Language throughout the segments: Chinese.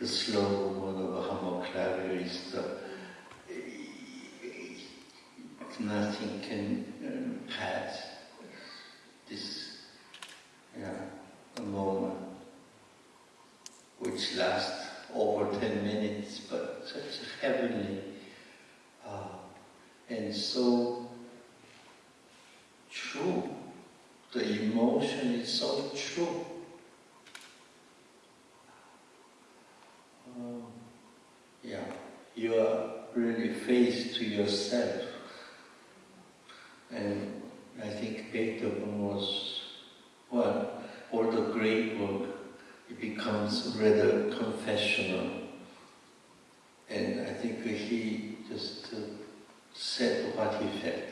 the slow movement of a is the, nothing can um, pass this yeah, moment which lasts over 10 minutes, but such a heavenly uh, and so true. The emotion is so true. Um, yeah, you are really faced to yourself. And I think Beethoven was, well, all the great work, it becomes rather confessional. And I think he just uh, said what he felt.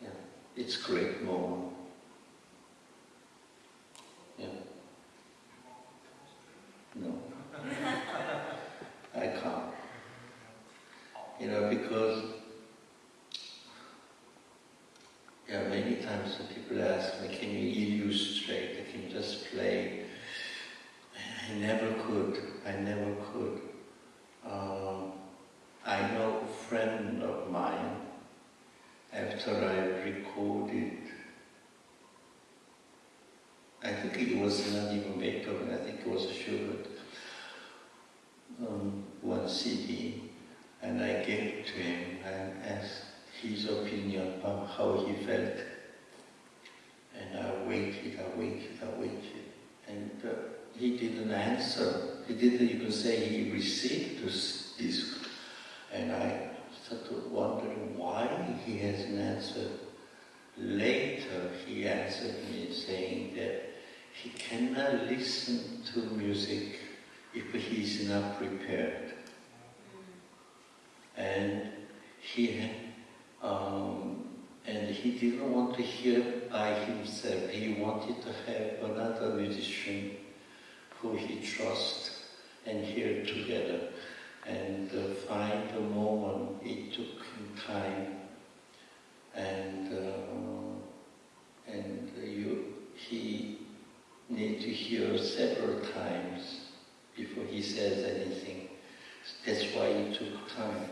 Yeah, it's great moment. Yeah. No. I can't. You know, because yeah, many times people ask me, can you illustrate? I can you just play? I never could. I never could. Um, I know a friend of mine, after I recorded, I think it was not even Beethoven, I think it was Schubert, um, one CD, and I gave it to him and asked his opinion about how he felt. And I waited, I waited, I waited, and uh, he didn't answer. He didn't even say he received this. And I started wondering why he hasn't answered. Later, he answered me saying that he cannot listen to music if he is not prepared. And he um, and he didn't want to hear by himself. He wanted to have another musician who he trusts and hear together and uh, find the moment. It took him time, and uh, and you he need to hear several times before he says anything. That's why it took time.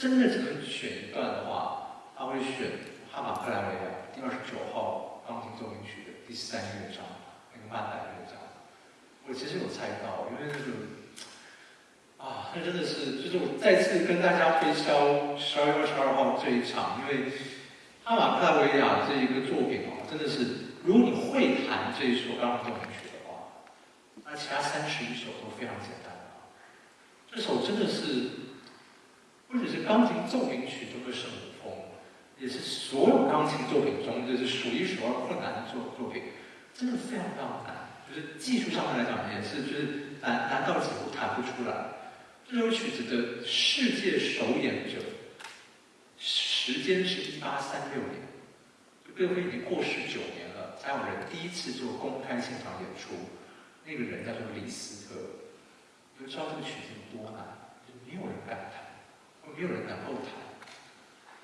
真的只能选一段的话，他会选哈马克莱维亚第二十九号钢琴奏鸣曲的第三乐章，那个曼达乐章。我其实有猜到，因为那个啊，那真的是，就是我再次跟大家推销十二月二十二号这一场，因为哈马克莱维亚这一个作品啊，真的是，如果你会弹这一首钢琴奏鸣曲的话，那其他三十一首都非常简单。这首真的，是钢琴奏鸣曲中的圣母风，也是所有钢琴作品中就是数一数二困难的作作品，真的非常非常难。就是技术上面来讲，也是就是难难到几乎弹不出来。这首曲子的世界首演者，时间是一八三六年，贝多芬已经过世九年了，才有人第一次做公开现场演出。那个人叫做李斯特，你就知道这个曲子有多难，就没有人敢弹，没有人能够弹。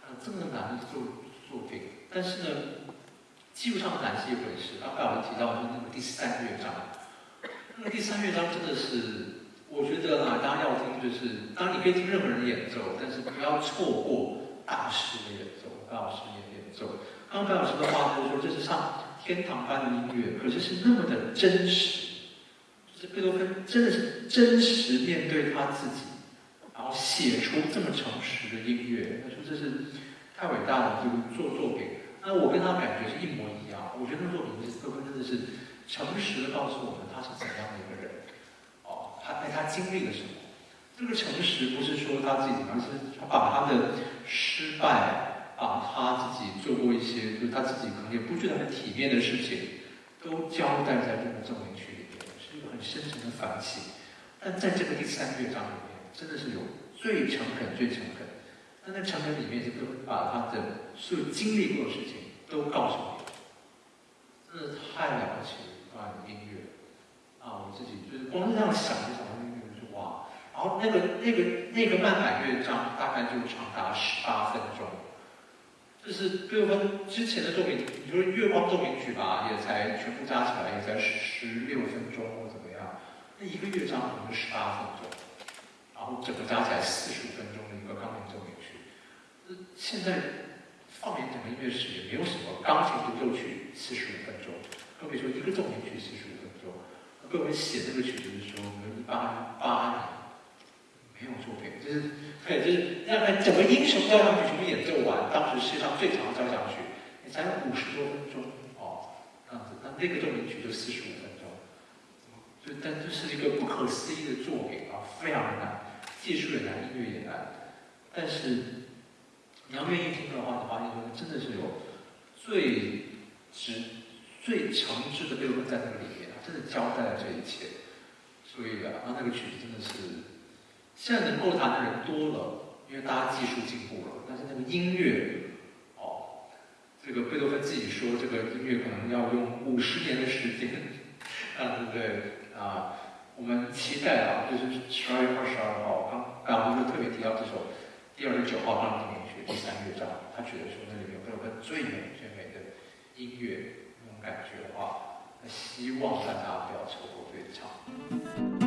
呃，这么难的作作品，但是呢，技术上难是一回事。刚才我们提到就是那个第三乐章，那个第三乐章真的是。我觉得啊，大家要听就是，当然你可以听任何人演奏，但是不要错过大师的演奏，白老师的演奏。刚刚白老师的话就说，这是上天堂般的音乐，可是是那么的真实，是贝多芬真的是真实面对他自己，然后写出这么诚实的音乐，他说这是太伟大了这个作作品。那我跟他感觉是一模一样，我觉得那作品是贝多芬真的是诚实的告诉我们他是怎样的一个人。哦他带他经历了什么？这个诚实不是说他自己，而是他把他的失败，把他自己做过一些，就是他自己可能也不觉得很体面的事情，都交代在这个奏鸣曲里面，是一个很很深沉的反省。但在这个第三乐章里面，真的是有最诚恳、最诚恳。那在诚恳里面，就都把他的所有经历过的事情都告诉你，真的太了不起了！一段音乐啊，我自己就是光是这样想就想到音乐，就是哇！然后那个那个那个慢板乐章大概就长达十八分钟，就是贝多芬之前的奏鸣，你说月光奏鸣曲吧，也才全部加起来也才十六分钟或怎么样，那一个乐章可能十八分钟，然后整个加起来四十五分钟的一个钢琴奏鸣曲。现在放眼整个音乐史，也没有什么钢琴独奏曲四十五分钟，更别说一个奏鸣曲四十五分钟。各位写这个曲子的时候，我们一八八年没有作品，就是对，就是让看整个英雄交响曲全部演奏完，当时世界上最长的交响曲，也才五十多分钟哦，这样子。那那个奏鸣曲就四十五分钟，就但这是一个不可思议的作品啊，非常的难，技术也难，音乐也难，但是。你要愿意听的话，你发现说真的是有最直、最诚挚的贝多芬在那个里面，他真的交代了这一切。所以啊，那那个曲子真的是现在能够弹的人多了，因为大家技术进步了。但是那个音乐，哦，这个贝多芬自己说，这个音乐可能要用五十年的时间，啊，对不对？啊，我们期待啊，就是十二月二十二号，刚刚我们就特别提到这首第二十九号钢琴。第三乐章，他觉得说那里面会有个最美最美的音乐那种感觉的话，那希望大家不要错过这一场。